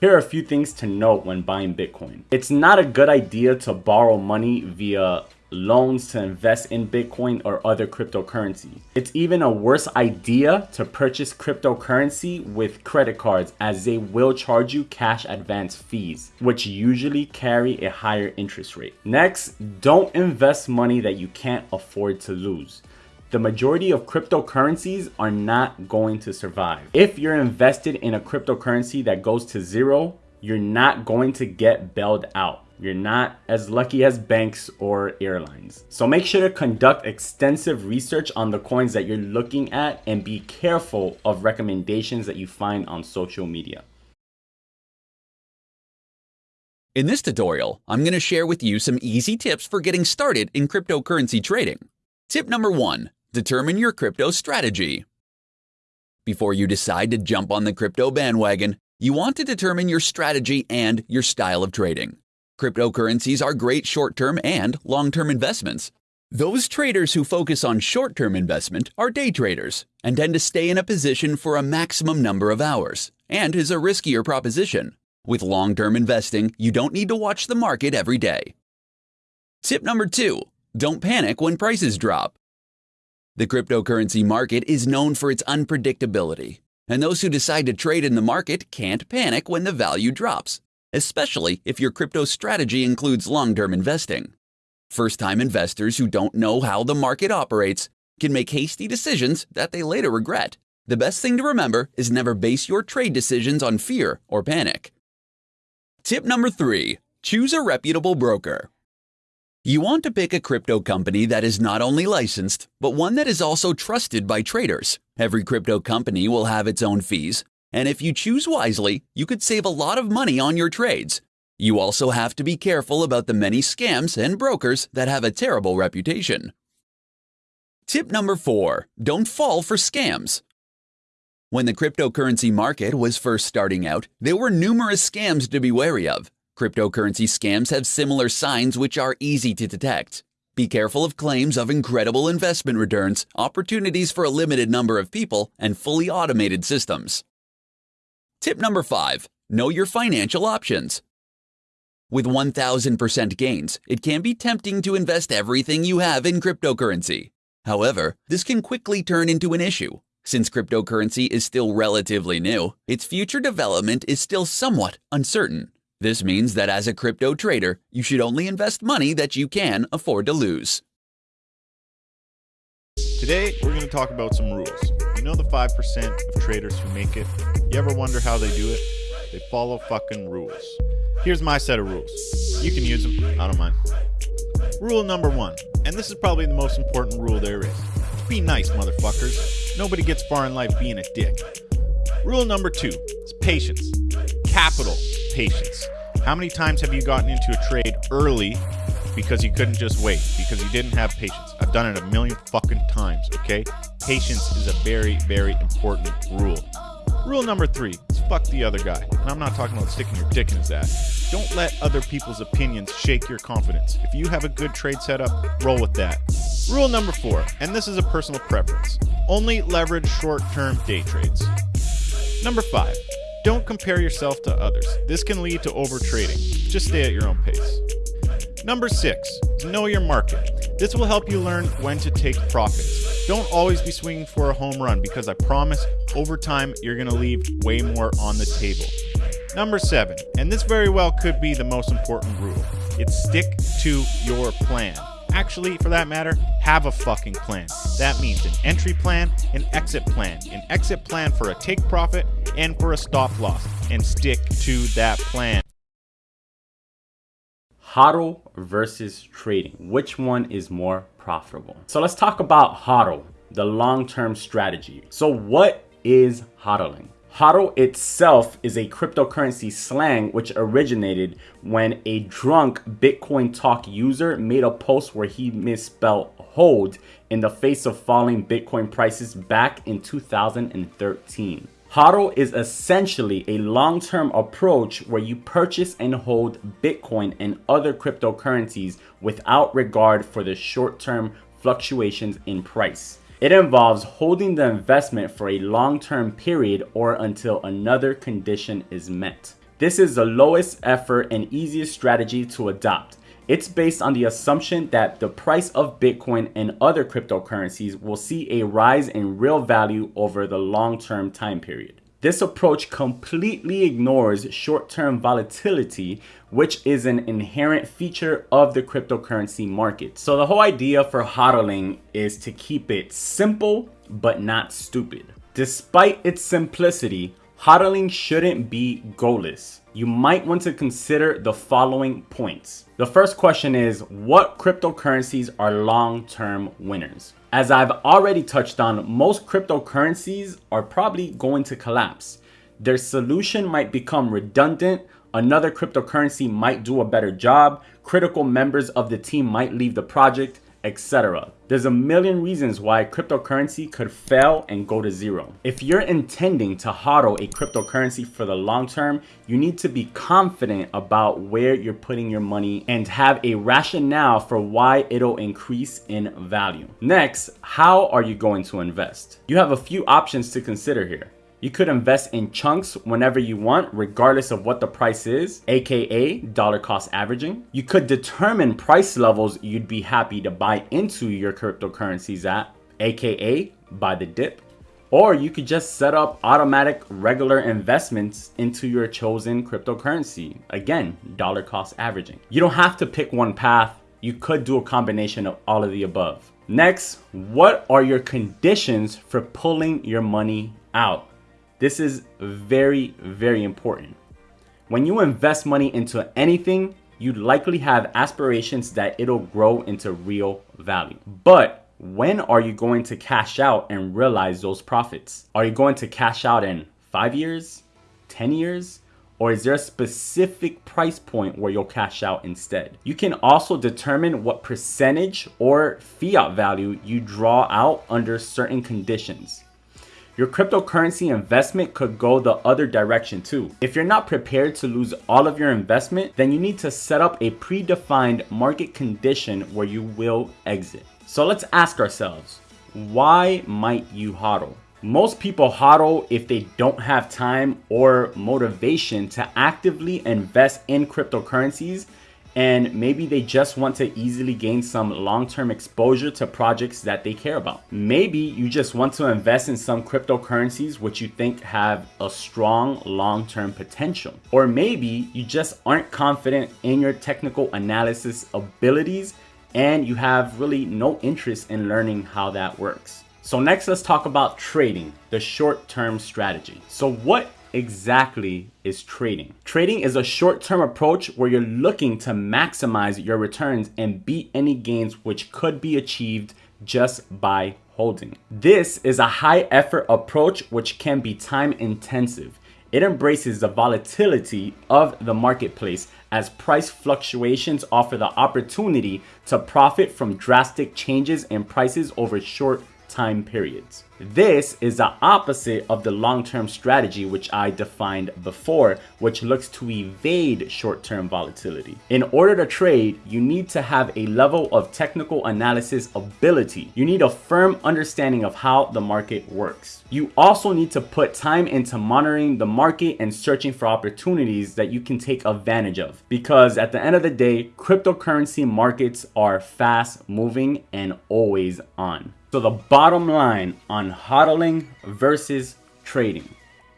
Here are a few things to note when buying Bitcoin. It's not a good idea to borrow money via loans to invest in Bitcoin or other cryptocurrency. It's even a worse idea to purchase cryptocurrency with credit cards as they will charge you cash advance fees, which usually carry a higher interest rate. Next, don't invest money that you can't afford to lose the majority of cryptocurrencies are not going to survive. If you're invested in a cryptocurrency that goes to zero, you're not going to get bailed out. You're not as lucky as banks or airlines. So make sure to conduct extensive research on the coins that you're looking at and be careful of recommendations that you find on social media. In this tutorial, I'm going to share with you some easy tips for getting started in cryptocurrency trading. Tip number one, determine your crypto strategy. Before you decide to jump on the crypto bandwagon, you want to determine your strategy and your style of trading. Cryptocurrencies are great short term and long term investments. Those traders who focus on short term investment are day traders and tend to stay in a position for a maximum number of hours, and is a riskier proposition. With long term investing, you don't need to watch the market every day. Tip number two don't panic when prices drop. The cryptocurrency market is known for its unpredictability, and those who decide to trade in the market can't panic when the value drops especially if your crypto strategy includes long term investing. First time investors who don't know how the market operates can make hasty decisions that they later regret. The best thing to remember is never base your trade decisions on fear or panic. Tip number three choose a reputable broker. You want to pick a crypto company that is not only licensed, but one that is also trusted by traders. Every crypto company will have its own fees, and if you choose wisely, you could save a lot of money on your trades. You also have to be careful about the many scams and brokers that have a terrible reputation. Tip number four don't fall for scams. When the cryptocurrency market was first starting out, there were numerous scams to be wary of. Cryptocurrency scams have similar signs which are easy to detect. Be careful of claims of incredible investment returns, opportunities for a limited number of people, and fully automated systems. Tip number five know your financial options. With 1000% gains, it can be tempting to invest everything you have in cryptocurrency. However, this can quickly turn into an issue. Since cryptocurrency is still relatively new, its future development is still somewhat uncertain. This means that as a crypto trader, you should only invest money that you can afford to lose. Today, we're going to talk about some rules. You know the 5% of traders who make it? You ever wonder how they do it? They follow fucking rules. Here's my set of rules. You can use them, I don't mind. Rule number one, and this is probably the most important rule there is be nice, motherfuckers. Nobody gets far in life being a dick. Rule number two is patience. Capital patience. How many times have you gotten into a trade early because you couldn't just wait, because you didn't have patience. I've done it a million fucking times, okay? Patience is a very, very important rule. Rule number three is fuck the other guy. And I'm not talking about sticking your dick in his ass. Don't let other people's opinions shake your confidence. If you have a good trade setup, roll with that. Rule number four, and this is a personal preference only leverage short term day trades. Number five, don't compare yourself to others. This can lead to overtrading. Just stay at your own pace. Number six, know your market. This will help you learn when to take profits. Don't always be swinging for a home run because I promise over time you're going to leave way more on the table. Number seven, and this very well could be the most important rule it's stick to your plan. Actually, for that matter, have a fucking plan. That means an entry plan, an exit plan, an exit plan for a take profit, and for a stop loss, and stick to that plan. Hodl versus trading. Which one is more profitable? So let's talk about hodl the long-term strategy. So what is hodling hodl itself is a cryptocurrency slang which originated when a drunk bitcoin talk user made a post where he misspelled hold in the face of falling bitcoin prices back in 2013 HODL is essentially a long-term approach where you purchase and hold Bitcoin and other cryptocurrencies without regard for the short-term fluctuations in price. It involves holding the investment for a long-term period or until another condition is met. This is the lowest effort and easiest strategy to adopt. It's based on the assumption that the price of Bitcoin and other cryptocurrencies will see a rise in real value over the long term time period. This approach completely ignores short term volatility, which is an inherent feature of the cryptocurrency market. So, the whole idea for hodling is to keep it simple but not stupid. Despite its simplicity, hodling shouldn't be goalless you might want to consider the following points. The first question is what cryptocurrencies are long-term winners? As I've already touched on, most cryptocurrencies are probably going to collapse. Their solution might become redundant, another cryptocurrency might do a better job, critical members of the team might leave the project, etc. There's a million reasons why cryptocurrency could fail and go to zero. If you're intending to hodl a cryptocurrency for the long term, you need to be confident about where you're putting your money and have a rationale for why it'll increase in value. Next, how are you going to invest? You have a few options to consider here. You could invest in chunks whenever you want, regardless of what the price is, aka dollar cost averaging. You could determine price levels you'd be happy to buy into your cryptocurrencies at, aka buy the dip. Or you could just set up automatic regular investments into your chosen cryptocurrency. Again, dollar cost averaging. You don't have to pick one path. You could do a combination of all of the above. Next, what are your conditions for pulling your money out? This is very, very important. When you invest money into anything, you likely have aspirations that it'll grow into real value. But when are you going to cash out and realize those profits? Are you going to cash out in five years, 10 years? Or is there a specific price point where you'll cash out instead? You can also determine what percentage or fiat value you draw out under certain conditions. Your cryptocurrency investment could go the other direction too. If you're not prepared to lose all of your investment, then you need to set up a predefined market condition where you will exit. So let's ask ourselves, why might you hodl? Most people hodl if they don't have time or motivation to actively invest in cryptocurrencies and maybe they just want to easily gain some long-term exposure to projects that they care about. Maybe you just want to invest in some cryptocurrencies which you think have a strong long-term potential. Or maybe you just aren't confident in your technical analysis abilities and you have really no interest in learning how that works. So next let's talk about trading, the short-term strategy. So what exactly is trading? Trading is a short-term approach where you're looking to maximize your returns and beat any gains which could be achieved just by holding. This is a high effort approach which can be time intensive. It embraces the volatility of the marketplace as price fluctuations offer the opportunity to profit from drastic changes in prices over short time periods. This is the opposite of the long-term strategy which I defined before, which looks to evade short-term volatility. In order to trade, you need to have a level of technical analysis ability. You need a firm understanding of how the market works. You also need to put time into monitoring the market and searching for opportunities that you can take advantage of. Because at the end of the day, cryptocurrency markets are fast moving and always on. So the bottom line on hodling versus trading.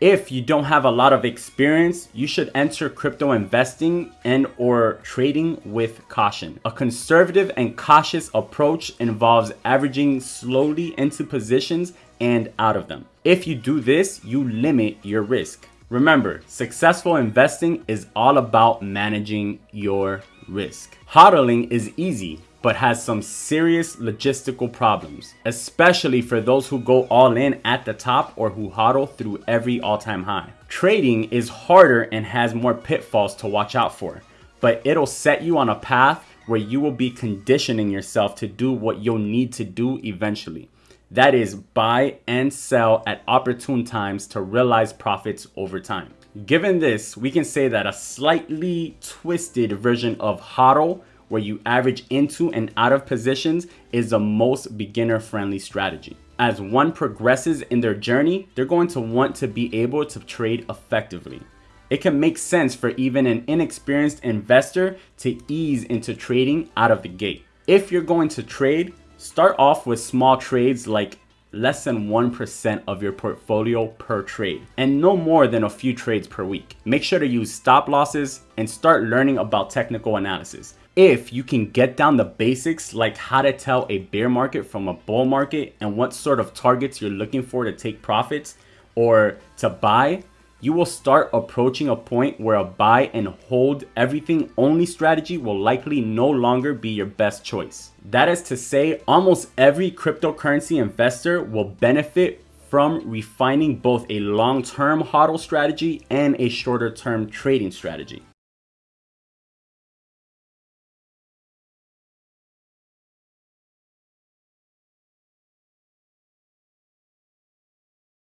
If you don't have a lot of experience, you should enter crypto investing and or trading with caution. A conservative and cautious approach involves averaging slowly into positions and out of them. If you do this, you limit your risk. Remember, successful investing is all about managing your risk. Hodling is easy but has some serious logistical problems, especially for those who go all in at the top or who hodl through every all-time high. Trading is harder and has more pitfalls to watch out for, but it'll set you on a path where you will be conditioning yourself to do what you'll need to do eventually. That is buy and sell at opportune times to realize profits over time. Given this, we can say that a slightly twisted version of hodl where you average into and out of positions is the most beginner friendly strategy. As one progresses in their journey, they're going to want to be able to trade effectively. it can make sense for even an inexperienced investor to ease into trading out of the gate. If you're going to trade, start off with small trades like less than 1% of your portfolio per trade and no more than a few trades per week. Make sure to use stop losses and start learning about technical analysis. If you can get down the basics like how to tell a bear market from a bull market and what sort of targets you're looking for to take profits or to buy, you will start approaching a point where a buy and hold everything only strategy will likely no longer be your best choice. That is to say, almost every cryptocurrency investor will benefit from refining both a long-term hodl strategy and a shorter-term trading strategy.